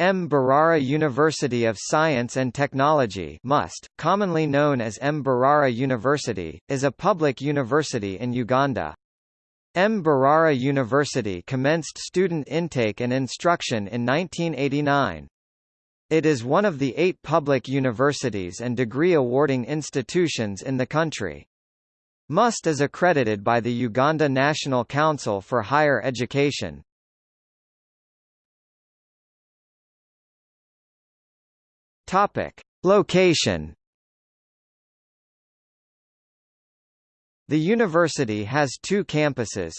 M. Mbarara University of Science and Technology MUST, commonly known as M. Mbarara University, is a public university in Uganda. M. Mbarara University commenced student intake and instruction in 1989. It is one of the eight public universities and degree-awarding institutions in the country. MUST is accredited by the Uganda National Council for Higher Education. Topic: Location. The university has two campuses.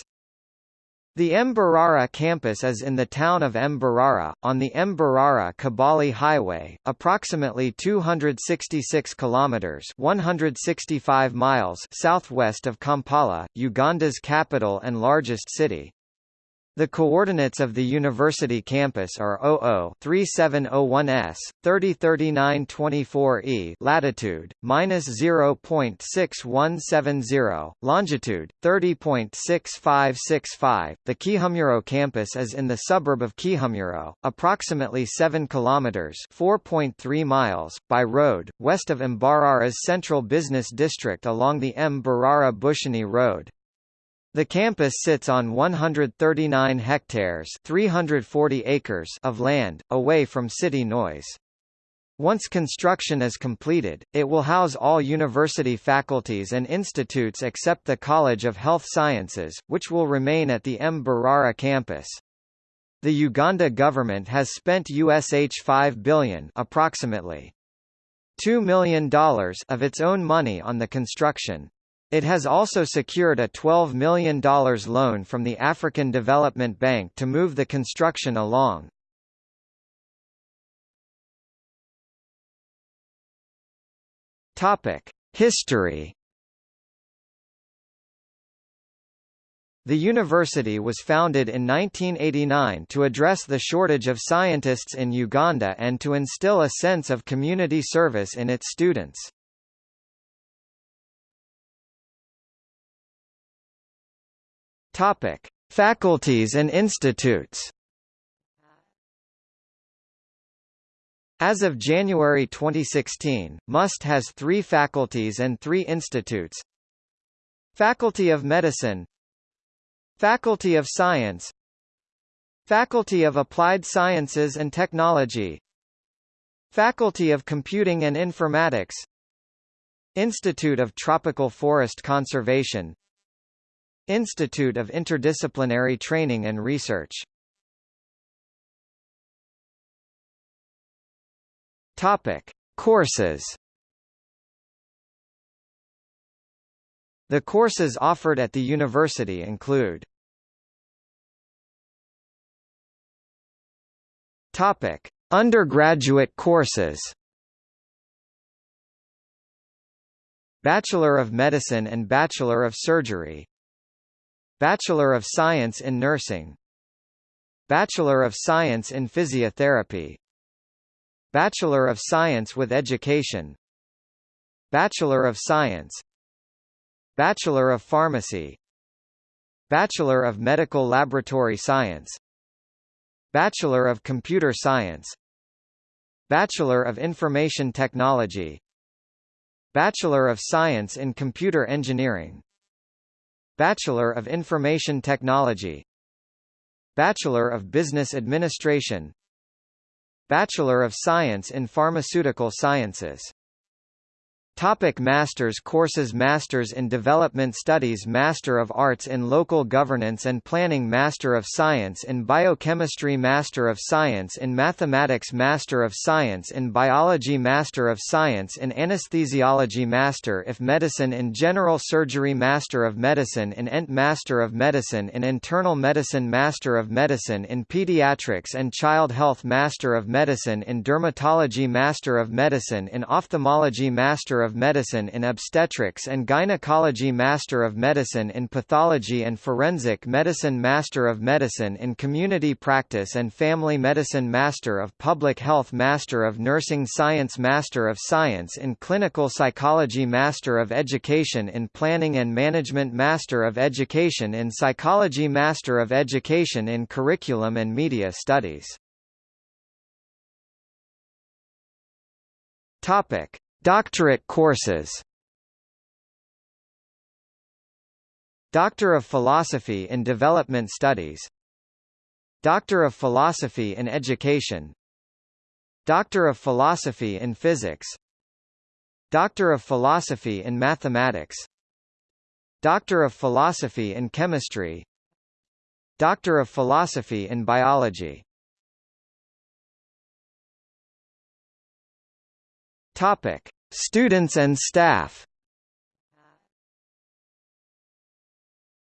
The Mbarara campus is in the town of Mbarara, on the Mbarara-Kabale Highway, approximately 266 kilometers (165 miles) southwest of Kampala, Uganda's capital and largest city. The coordinates of the university campus are 00-3701s, 303924e latitude, minus 0.6170, longitude, 30.6565. The Kihumuro campus is in the suburb of Kihumuro, approximately 7 kilometers (4.3 miles) by road, west of Mbarara's central business district along the M. Bushenyi Road. The campus sits on 139 hectares 340 acres of land, away from city noise. Once construction is completed, it will house all university faculties and institutes except the College of Health Sciences, which will remain at the M. Mbarara campus. The Uganda government has spent USH 5 billion approximately $2 million of its own money on the construction. It has also secured a $12 million loan from the African Development Bank to move the construction along. History The university was founded in 1989 to address the shortage of scientists in Uganda and to instill a sense of community service in its students. Topic: Faculties and institutes. As of January 2016, MUST has three faculties and three institutes. Faculty of Medicine. Faculty of Science. Faculty of Applied Sciences and Technology. Faculty of Computing and Informatics. Institute of Tropical Forest Conservation Institute of Interdisciplinary Training and Research Topic: Courses. The courses offered at the university include Topic: Undergraduate courses. Bachelor of Medicine and Bachelor of Surgery Bachelor of Science in Nursing. Bachelor of Science in Physiotherapy. Bachelor of Science with Education. Bachelor of Science. Bachelor of Pharmacy. Bachelor of Medical Laboratory Science. Bachelor of Computer Science. Bachelor of Information Technology. Bachelor of Science in Computer Engineering Bachelor of Information Technology. Bachelor of Business Administration. Bachelor of Science in Pharmaceutical Sciences Topic Masters courses Masters in Development Studies Master of Arts in Local Governance and Planning Master of Science in Biochemistry Master of Science in Mathematics Master of Science in Biology Master of Science in Anesthesiology Master if Medicine in General Surgery Master of Medicine in ENT Master of Medicine in Internal Medicine Master of Medicine in Pediatrics and Child Health Master of Medicine in Dermatology Master of Medicine in Ophthalmology Master of Medicine in Obstetrics and Gynecology Master of Medicine in Pathology and Forensic Medicine Master of Medicine in Community Practice and Family Medicine Master of Public Health Master of Nursing Science Master of Science in Clinical Psychology Master of Education in Planning and Management Master of Education in Psychology Master of Education in Curriculum and Media Studies. Topic: Doctorate courses. Doctor of Philosophy in Development Studies. Doctor of Philosophy in Education. Doctor of Philosophy in Physics. Doctor of Philosophy in Mathematics. Doctor of Philosophy in Chemistry. Doctor of Philosophy in Biology Topic: Students and staff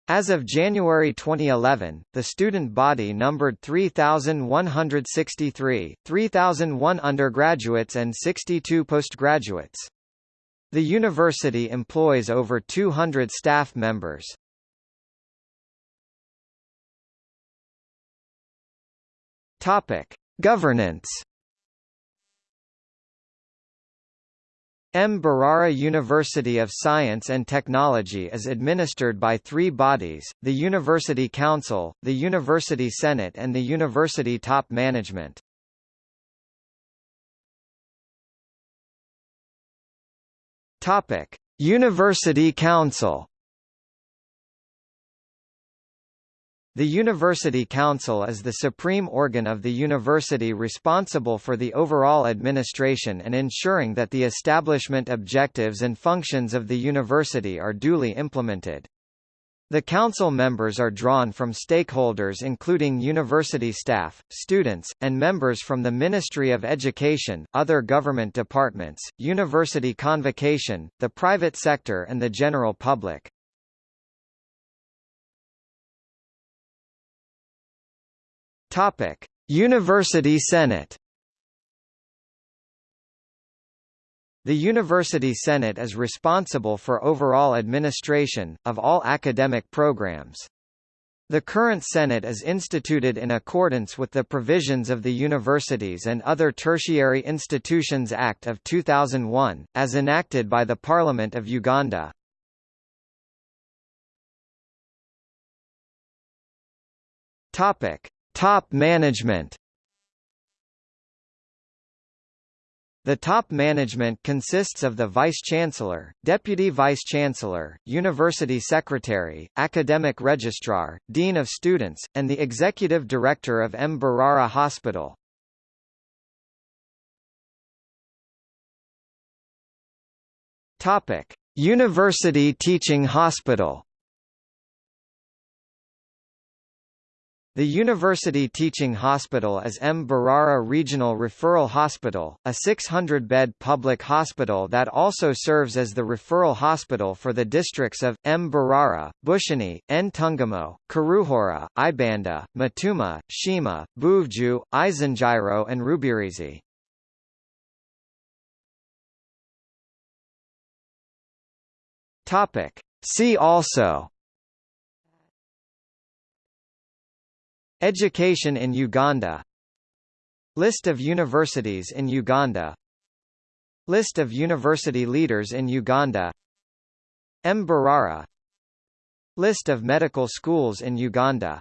As of January 2011, the student body numbered 3,163, 3,001 undergraduates and 62 postgraduates. The university employs over 200 staff members. Topic: Governance M. Barara University of Science and Technology is administered by three bodies, the University Council, the University Senate and the University Top Management. University Council The University Council is the supreme organ of the university responsible for the overall administration and ensuring that the establishment objectives and functions of the university are duly implemented. The council members are drawn from stakeholders including university staff, students, and members from the Ministry of Education, other government departments, university convocation, the private sector and the general public. Topic: University Senate. The University Senate is responsible for overall administration, of all academic programs. The current Senate is instituted in accordance with the provisions of the Universities and Other Tertiary Institutions Act of 2001, as enacted by the Parliament of Uganda. Topic: Top management The top management consists of the Vice-Chancellor, Deputy Vice-Chancellor, University Secretary, Academic Registrar, Dean of Students, and the Executive Director of M. Barara Hospital. University Teaching Hospital The University Teaching Hospital is M. Barara Regional Referral Hospital, a 600-bed public hospital that also serves as the referral hospital for the districts of, M. Barara, Bushenyi, Ntungamo, Kiruhura, Ibanda, Mitooma, Sheema, Buhweju, Isingiro and Rubirizi. See also Education in Uganda. List of universities in Uganda. List of university leaders in Uganda. M. Barara. List of medical schools in Uganda